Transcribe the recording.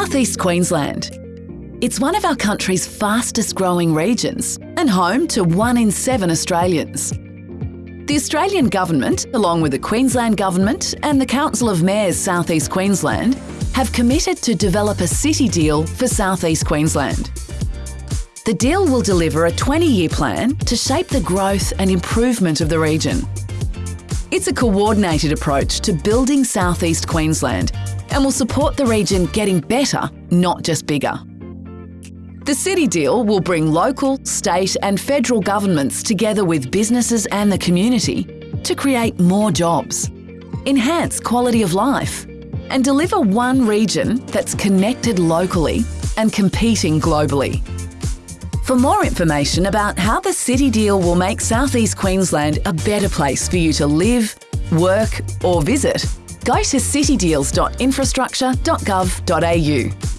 Southeast Queensland. It's one of our country's fastest growing regions and home to one in seven Australians. The Australian Government, along with the Queensland Government and the Council of Mayors Southeast Queensland, have committed to develop a city deal for Southeast Queensland. The deal will deliver a 20-year plan to shape the growth and improvement of the region. It's a coordinated approach to building Southeast Queensland and will support the region getting better, not just bigger. The City Deal will bring local, state and federal governments together with businesses and the community to create more jobs, enhance quality of life and deliver one region that's connected locally and competing globally. For more information about how the City Deal will make Southeast Queensland a better place for you to live, work or visit, go to citydeals.infrastructure.gov.au.